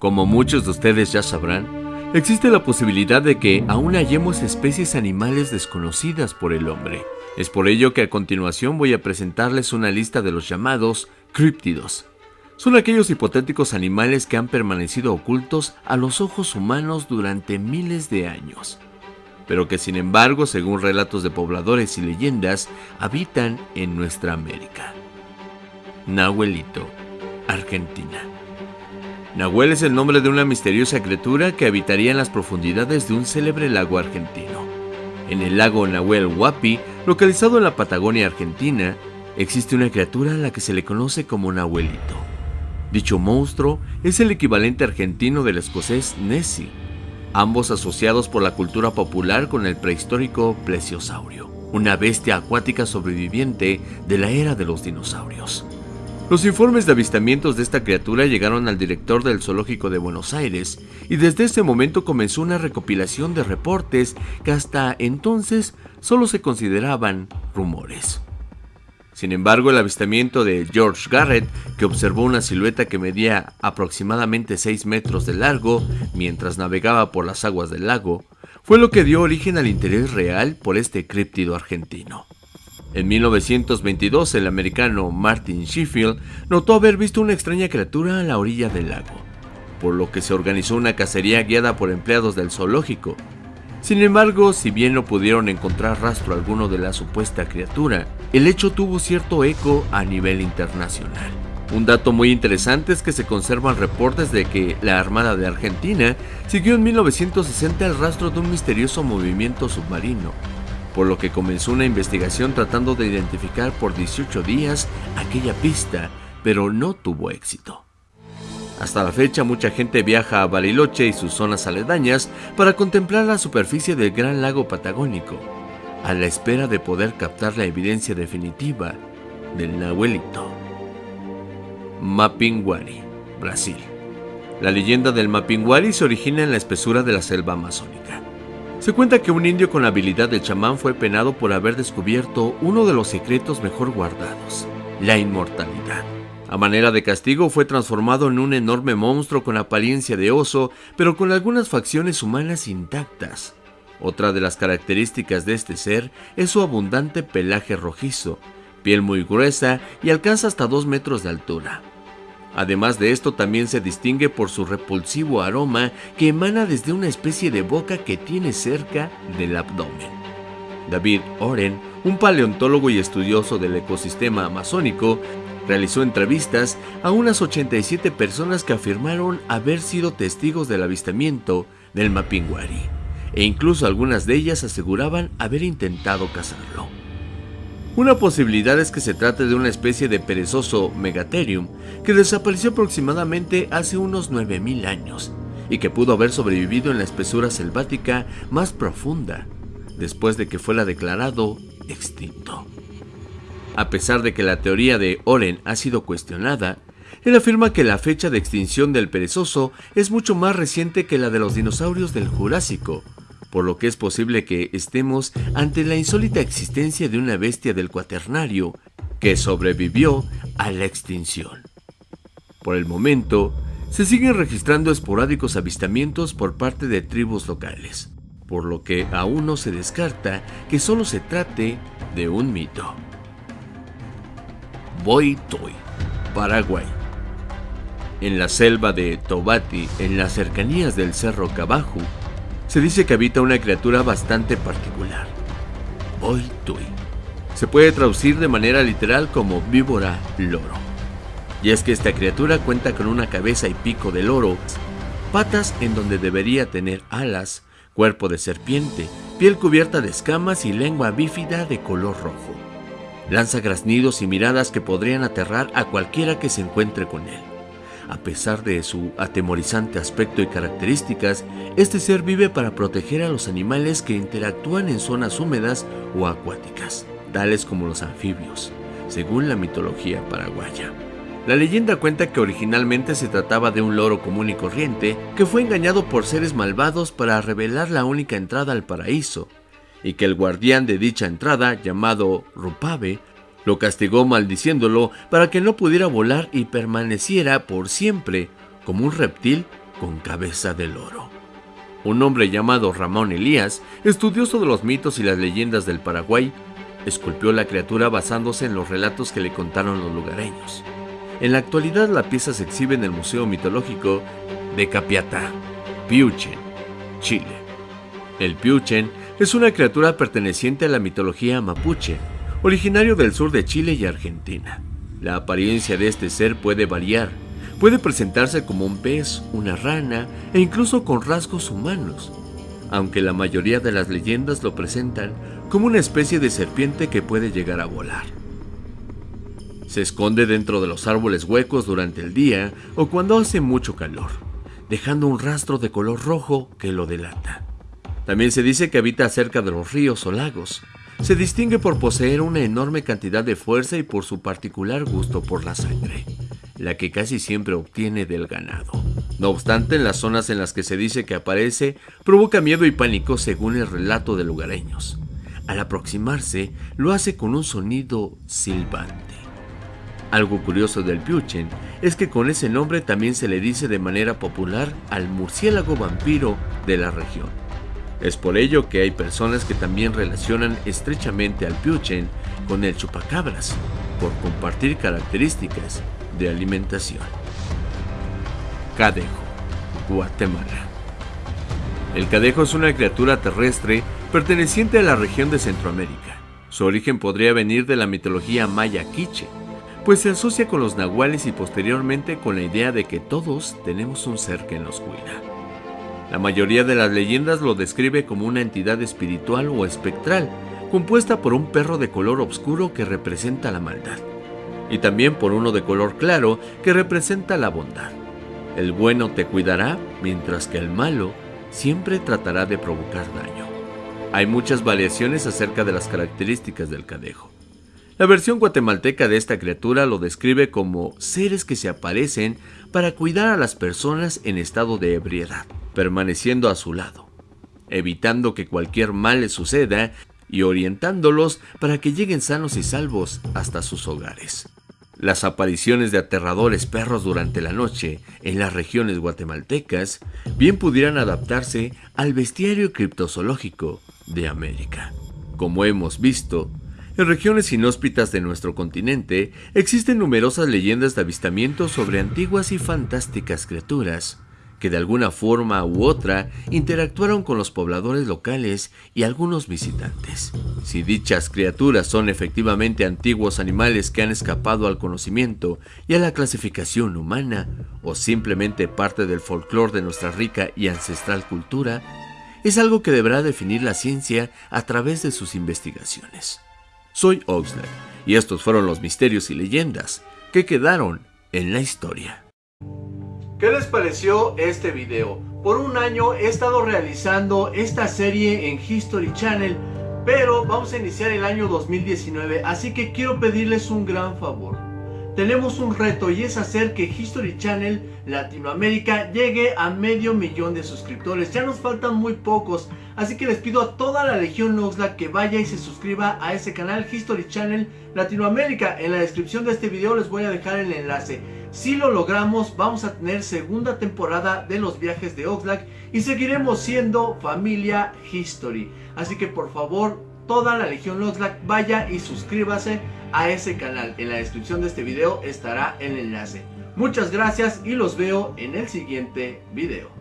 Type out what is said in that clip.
Como muchos de ustedes ya sabrán, existe la posibilidad de que aún hallemos especies animales desconocidas por el hombre. Es por ello que a continuación voy a presentarles una lista de los llamados críptidos. Son aquellos hipotéticos animales que han permanecido ocultos a los ojos humanos durante miles de años, pero que sin embargo, según relatos de pobladores y leyendas, habitan en nuestra América. Nahuelito, Argentina. Nahuel es el nombre de una misteriosa criatura que habitaría en las profundidades de un célebre lago argentino. En el lago Nahuel Huapi, localizado en la Patagonia Argentina, existe una criatura a la que se le conoce como Nahuelito. Dicho monstruo es el equivalente argentino del escocés Nessie, ambos asociados por la cultura popular con el prehistórico plesiosaurio, una bestia acuática sobreviviente de la era de los dinosaurios. Los informes de avistamientos de esta criatura llegaron al director del Zoológico de Buenos Aires y desde ese momento comenzó una recopilación de reportes que hasta entonces solo se consideraban rumores. Sin embargo, el avistamiento de George Garrett, que observó una silueta que medía aproximadamente 6 metros de largo mientras navegaba por las aguas del lago, fue lo que dio origen al interés real por este críptido argentino. En 1922, el americano Martin Sheffield notó haber visto una extraña criatura a la orilla del lago, por lo que se organizó una cacería guiada por empleados del zoológico. Sin embargo, si bien no pudieron encontrar rastro alguno de la supuesta criatura, el hecho tuvo cierto eco a nivel internacional. Un dato muy interesante es que se conservan reportes de que la Armada de Argentina siguió en 1960 el rastro de un misterioso movimiento submarino, por lo que comenzó una investigación tratando de identificar por 18 días aquella pista, pero no tuvo éxito. Hasta la fecha mucha gente viaja a Bariloche y sus zonas aledañas para contemplar la superficie del gran lago Patagónico, a la espera de poder captar la evidencia definitiva del Nahuelito. Mapinguari, Brasil. La leyenda del Mapinguari se origina en la espesura de la selva amazónica. Se cuenta que un indio con la habilidad de chamán fue penado por haber descubierto uno de los secretos mejor guardados, la inmortalidad. A manera de castigo fue transformado en un enorme monstruo con apariencia de oso, pero con algunas facciones humanas intactas. Otra de las características de este ser es su abundante pelaje rojizo, piel muy gruesa y alcanza hasta 2 metros de altura. Además de esto también se distingue por su repulsivo aroma que emana desde una especie de boca que tiene cerca del abdomen. David Oren, un paleontólogo y estudioso del ecosistema amazónico, realizó entrevistas a unas 87 personas que afirmaron haber sido testigos del avistamiento del Mapinguari, e incluso algunas de ellas aseguraban haber intentado cazarlo. Una posibilidad es que se trate de una especie de perezoso Megatherium que desapareció aproximadamente hace unos 9000 años y que pudo haber sobrevivido en la espesura selvática más profunda después de que fuera declarado extinto. A pesar de que la teoría de Oren ha sido cuestionada, él afirma que la fecha de extinción del perezoso es mucho más reciente que la de los dinosaurios del Jurásico, por lo que es posible que estemos ante la insólita existencia de una bestia del cuaternario que sobrevivió a la extinción. Por el momento, se siguen registrando esporádicos avistamientos por parte de tribus locales, por lo que aún no se descarta que solo se trate de un mito. Boy Toy, Paraguay. En la selva de Tobati, en las cercanías del Cerro Cabaju, se dice que habita una criatura bastante particular, Tui. Se puede traducir de manera literal como víbora loro. Y es que esta criatura cuenta con una cabeza y pico de loro, patas en donde debería tener alas, cuerpo de serpiente, piel cubierta de escamas y lengua bífida de color rojo. Lanza graznidos y miradas que podrían aterrar a cualquiera que se encuentre con él. A pesar de su atemorizante aspecto y características, este ser vive para proteger a los animales que interactúan en zonas húmedas o acuáticas, tales como los anfibios, según la mitología paraguaya. La leyenda cuenta que originalmente se trataba de un loro común y corriente que fue engañado por seres malvados para revelar la única entrada al paraíso, y que el guardián de dicha entrada, llamado Rupave, lo castigó maldiciéndolo para que no pudiera volar y permaneciera por siempre como un reptil con cabeza de loro. Un hombre llamado Ramón Elías, estudioso de los mitos y las leyendas del Paraguay, esculpió la criatura basándose en los relatos que le contaron los lugareños. En la actualidad la pieza se exhibe en el Museo Mitológico de Capiatá, Piuchen, Chile. El Piuchen es una criatura perteneciente a la mitología mapuche, originario del sur de Chile y Argentina. La apariencia de este ser puede variar. Puede presentarse como un pez, una rana e incluso con rasgos humanos, aunque la mayoría de las leyendas lo presentan como una especie de serpiente que puede llegar a volar. Se esconde dentro de los árboles huecos durante el día o cuando hace mucho calor, dejando un rastro de color rojo que lo delata. También se dice que habita cerca de los ríos o lagos, se distingue por poseer una enorme cantidad de fuerza y por su particular gusto por la sangre, la que casi siempre obtiene del ganado. No obstante, en las zonas en las que se dice que aparece, provoca miedo y pánico según el relato de lugareños. Al aproximarse, lo hace con un sonido silbante. Algo curioso del Piuchen es que con ese nombre también se le dice de manera popular al murciélago vampiro de la región. Es por ello que hay personas que también relacionan estrechamente al piuchen con el chupacabras, por compartir características de alimentación. Cadejo, Guatemala. El cadejo es una criatura terrestre perteneciente a la región de Centroamérica. Su origen podría venir de la mitología maya quiche, pues se asocia con los nahuales y posteriormente con la idea de que todos tenemos un ser que nos cuida. La mayoría de las leyendas lo describe como una entidad espiritual o espectral, compuesta por un perro de color oscuro que representa la maldad, y también por uno de color claro que representa la bondad. El bueno te cuidará, mientras que el malo siempre tratará de provocar daño. Hay muchas variaciones acerca de las características del cadejo. La versión guatemalteca de esta criatura lo describe como seres que se aparecen para cuidar a las personas en estado de ebriedad permaneciendo a su lado, evitando que cualquier mal les suceda y orientándolos para que lleguen sanos y salvos hasta sus hogares. Las apariciones de aterradores perros durante la noche en las regiones guatemaltecas bien pudieran adaptarse al bestiario criptozoológico de América. Como hemos visto, en regiones inhóspitas de nuestro continente existen numerosas leyendas de avistamientos sobre antiguas y fantásticas criaturas que de alguna forma u otra interactuaron con los pobladores locales y algunos visitantes. Si dichas criaturas son efectivamente antiguos animales que han escapado al conocimiento y a la clasificación humana, o simplemente parte del folclore de nuestra rica y ancestral cultura, es algo que deberá definir la ciencia a través de sus investigaciones. Soy Oxlack y estos fueron los misterios y leyendas que quedaron en la historia. ¿Qué les pareció este video? Por un año he estado realizando esta serie en History Channel, pero vamos a iniciar el año 2019, así que quiero pedirles un gran favor. Tenemos un reto y es hacer que History Channel Latinoamérica llegue a medio millón de suscriptores. Ya nos faltan muy pocos, así que les pido a toda la Legión Oxlack que vaya y se suscriba a ese canal History Channel Latinoamérica. En la descripción de este video les voy a dejar el enlace. Si lo logramos, vamos a tener segunda temporada de los viajes de Oxlack y seguiremos siendo familia History. Así que por favor, toda la Legión Oxlack vaya y suscríbase a ese canal. En la descripción de este video estará el enlace. Muchas gracias y los veo en el siguiente video.